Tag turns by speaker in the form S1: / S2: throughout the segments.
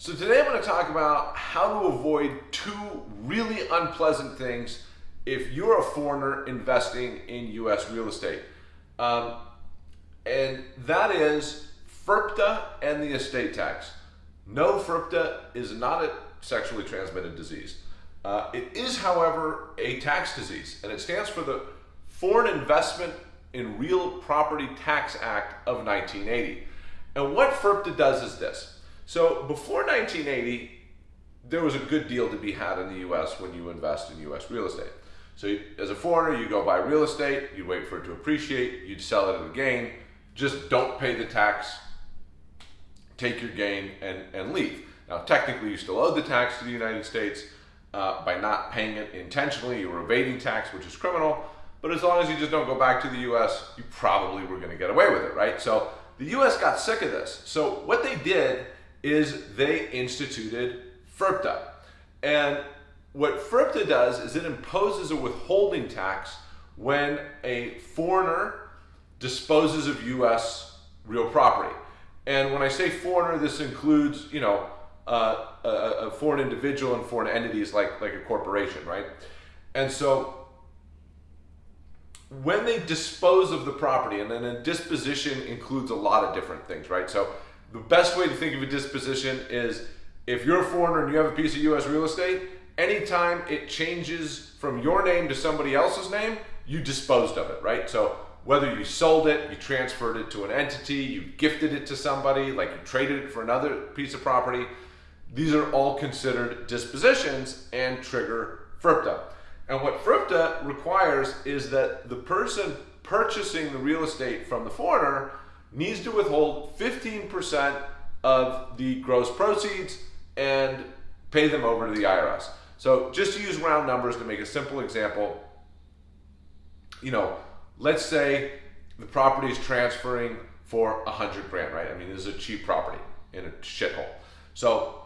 S1: So today I'm going to talk about how to avoid two really unpleasant things if you're a foreigner investing in U.S. real estate. Um, and that is FIRPTA and the estate tax. No, FIRPTA is not a sexually transmitted disease. Uh, it is, however, a tax disease, and it stands for the Foreign Investment in Real Property Tax Act of 1980. And what FIRPTA does is this. So before 1980, there was a good deal to be had in the US when you invest in US real estate. So as a foreigner, you go buy real estate, you wait for it to appreciate, you'd sell it at a gain, just don't pay the tax, take your gain and, and leave. Now technically you still owe the tax to the United States uh, by not paying it intentionally, you were evading tax, which is criminal, but as long as you just don't go back to the US, you probably were gonna get away with it, right? So the US got sick of this. So what they did is they instituted FIRPTA. And what FIRPTA does is it imposes a withholding tax when a foreigner disposes of U.S. real property. And when I say foreigner, this includes, you know, uh, a, a, foreign individual and foreign entities like, like a corporation, right? And so when they dispose of the property, and then a disposition includes a lot of different things, right? So the best way to think of a disposition is if you're a foreigner and you have a piece of U.S. real estate, anytime it changes from your name to somebody else's name, you disposed of it, right? So whether you sold it, you transferred it to an entity, you gifted it to somebody, like you traded it for another piece of property, these are all considered dispositions and trigger FIRPTA. And what FIRPTA requires is that the person purchasing the real estate from the foreigner needs to withhold 15% of the gross proceeds and pay them over to the IRS. So just to use round numbers to make a simple example, you know, let's say the property is transferring for a hundred grand, right? I mean, this is a cheap property in a shithole. So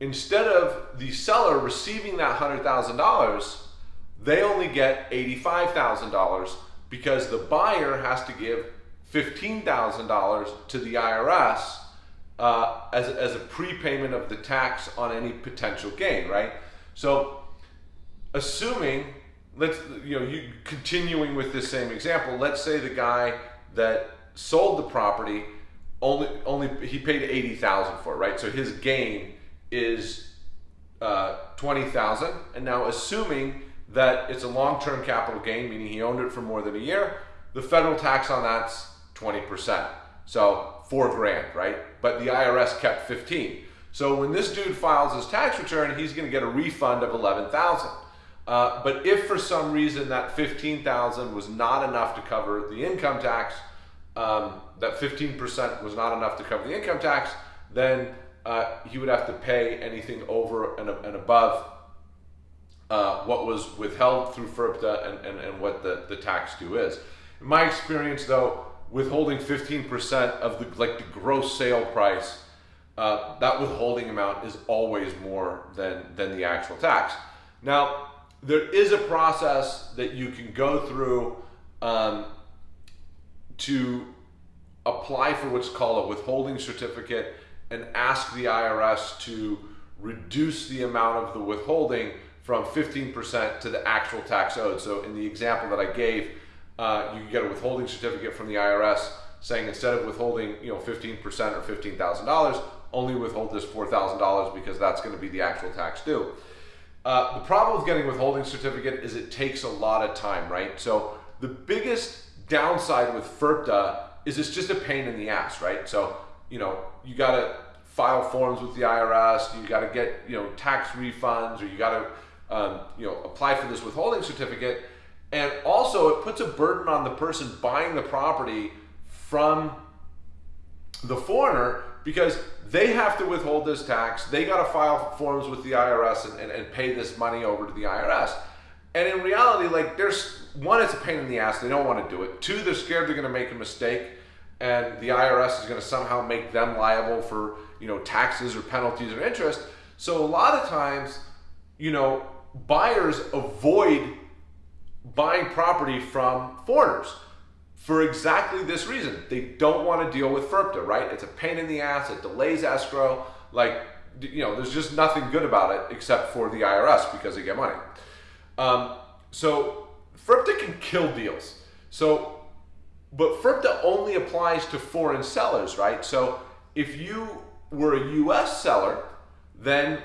S1: instead of the seller receiving that hundred thousand dollars, they only get eighty-five thousand dollars because the buyer has to give $15,000 to the IRS uh, as, as a prepayment of the tax on any potential gain, right? So assuming, let's, you know, you continuing with this same example, let's say the guy that sold the property only, only he paid 80,000 for it, right? So his gain is uh, 20,000. And now assuming that it's a long-term capital gain, meaning he owned it for more than a year, the federal tax on that's 20%. So four grand, right? But the IRS kept 15. So when this dude files his tax return, he's gonna get a refund of 11,000. Uh, but if for some reason that 15,000 was not enough to cover the income tax, um, that 15% was not enough to cover the income tax, then uh, he would have to pay anything over and, and above uh, what was withheld through FIRPTA and, and, and what the, the tax due is. In my experience though, withholding 15% of the like the gross sale price, uh, that withholding amount is always more than, than the actual tax. Now, there is a process that you can go through um, to apply for what's called a withholding certificate and ask the IRS to reduce the amount of the withholding from 15% to the actual tax owed. So in the example that I gave, uh, you get a withholding certificate from the IRS saying instead of withholding, you know, 15% or $15,000, only withhold this $4,000 because that's going to be the actual tax due. Uh, the problem with getting withholding certificate is it takes a lot of time, right? So the biggest downside with FIRPTA is it's just a pain in the ass, right? So, you know, you got to file forms with the IRS, you got to get, you know, tax refunds, or you got to, um, you know, apply for this withholding certificate. And also, it puts a burden on the person buying the property from the foreigner because they have to withhold this tax. They got to file forms with the IRS and, and, and, pay this money over to the IRS. And in reality, like, there's one, it's a pain in the ass. They don't want to do it. Two, they're scared they're going to make a mistake and the IRS is going to somehow make them liable for, you know, taxes or penalties or interest. So a lot of times, you know, buyers avoid buying property from foreigners for exactly this reason. They don't want to deal with FIRPTA, right? It's a pain in the ass, it delays escrow. Like you know, there's just nothing good about it except for the IRS because they get money. Um, so FIRPTA can kill deals. So, but FIRPTA only applies to foreign sellers, right? So if you were a U.S. seller, then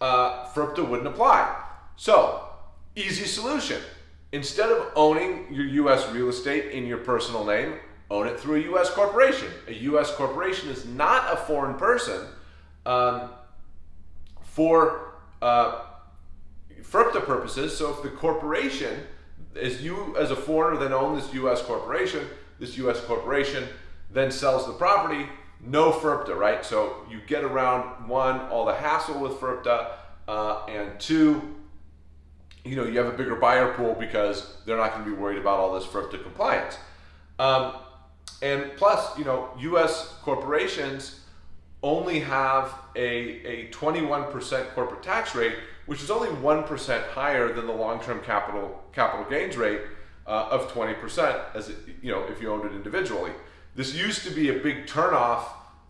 S1: uh, FIRPTA wouldn't apply. So, easy solution. Instead of owning your U.S. real estate in your personal name, own it through a U.S. corporation. A U.S. corporation is not a foreign person um, for uh, FIRPTA purposes. So if the corporation, as you as a foreigner then own this U.S. corporation, this U.S. corporation then sells the property, no FIRPTA, right? So you get around one, all the hassle with FIRPTA, uh, and two, you know, you have a bigger buyer pool because they're not going to be worried about all this FIRPTA compliance. Um, and plus, you know, U.S. corporations only have a, a 21% corporate tax rate, which is only 1% higher than the long-term capital capital gains rate uh, of 20% as it, you know, if you owned it individually. This used to be a big turnoff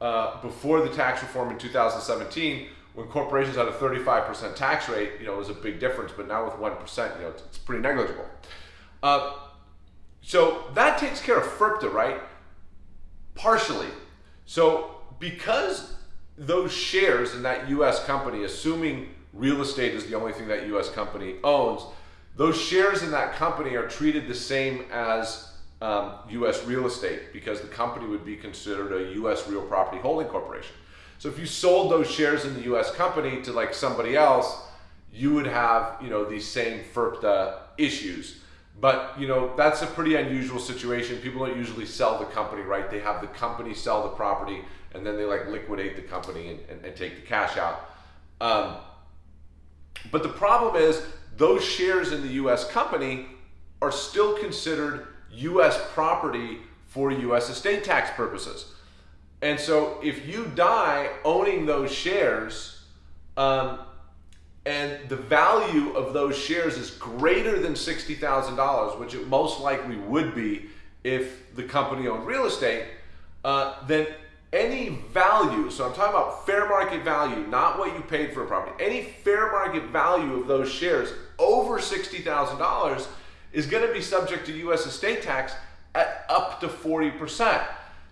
S1: uh, before the tax reform in 2017 when corporations had a 35% tax rate, you know, it was a big difference, but now with 1%, you know, it's, it's pretty negligible. Uh, so that takes care of FIRPTA, right? Partially. So because those shares in that US company, assuming real estate is the only thing that US company owns, those shares in that company are treated the same as um, US real estate because the company would be considered a US real property holding corporation. So if you sold those shares in the US company to like somebody else, you would have, you know, these same FIRPTA issues. But, you know, that's a pretty unusual situation. People don't usually sell the company, right? They have the company sell the property and then they like liquidate the company and, and, and take the cash out. Um, but the problem is those shares in the US company are still considered US property for US estate tax purposes. And so if you die owning those shares, um, and the value of those shares is greater than $60,000, which it most likely would be if the company owned real estate, uh, then any value, so I'm talking about fair market value, not what you paid for a property, any fair market value of those shares over $60,000 is going to be subject to U.S. estate tax at up to 40%.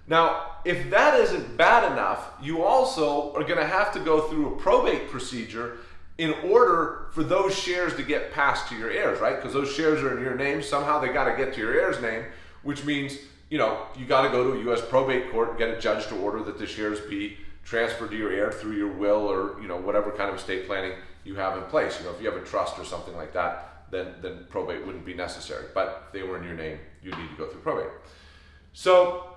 S1: Now, if that isn't bad enough, you also are going to have to go through a probate procedure in order for those shares to get passed to your heirs, right? Because those shares are in your name. Somehow they got to get to your heir's name, which means, you know, you got to go to a U.S. probate court and get a judge to order that the shares be transferred to your heir through your will or, you know, whatever kind of estate planning you have in place. You know, if you have a trust or something like that, then, then probate wouldn't be necessary. But if they were in your name, you'd need to go through probate. So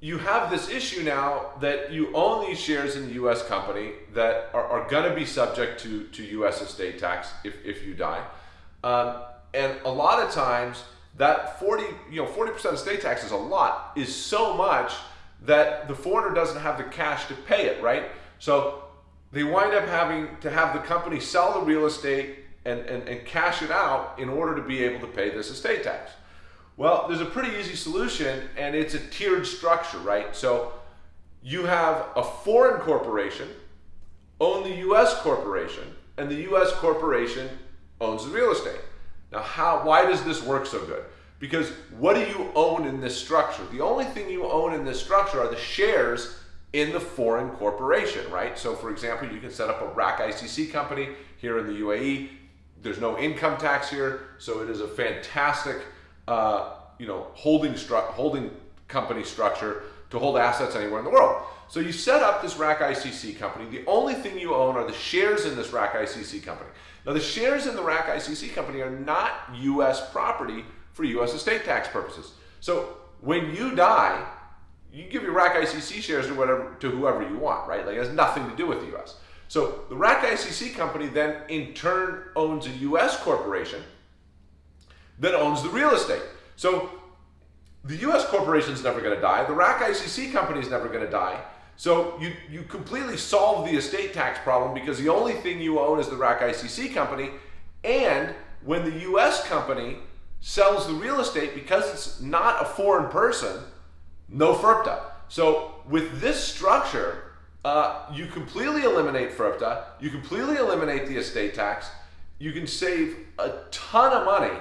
S1: you have this issue now that you own these shares in the U.S. company that are, are going to be subject to, to U.S. estate tax if, if you die. Um, and a lot of times that 40, you know, 40% estate tax is a lot, is so much that the foreigner doesn't have the cash to pay it, right? So they wind up having to have the company sell the real estate and, and, and cash it out in order to be able to pay this estate tax. Well, there's a pretty easy solution and it's a tiered structure, right? So you have a foreign corporation own the US corporation and the US corporation owns the real estate. Now, how why does this work so good? Because what do you own in this structure? The only thing you own in this structure are the shares in the foreign corporation, right? So for example, you can set up a RAK ICC company here in the UAE. There's no income tax here, so it is a fantastic uh, you know, holding, stru- holding company structure to hold assets anywhere in the world. So you set up this RAK ICC company. The only thing you own are the shares in this RAK ICC company. Now the shares in the RAK ICC company are not U.S. property for U.S. estate tax purposes. So when you die, you give your RAK ICC shares to whatever to whoever you want, right? Like it has nothing to do with the U.S. So the RAK ICC company then in turn owns a U.S. corporation that owns the real estate. So the US corporation is never going to die. The RAK ICC company is never going to die. So you, you completely solve the estate tax problem because the only thing you own is the RAK ICC company. And when the US company sells the real estate, because it's not a foreign person, no FIRPTA. So with this structure, uh, you completely eliminate FIRPTA, you completely eliminate the estate tax, you can save a ton of money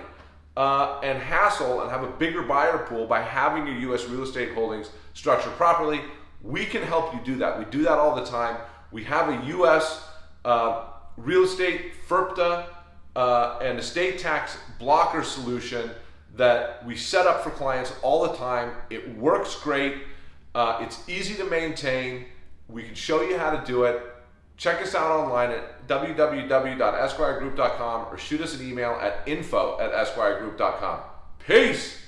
S1: uh, and hassle and have a bigger buyer pool by having your U.S. real estate holdings structured properly. We can help you do that. We do that all the time. We have a U.S. Uh, real estate FIRPTA uh, and estate tax blocker solution that we set up for clients all the time. It works great. Uh, it's easy to maintain. We can show you how to do it. Check us out online at www.esquiregroup.com or shoot us an email at info at esquiregroup.com. Peace!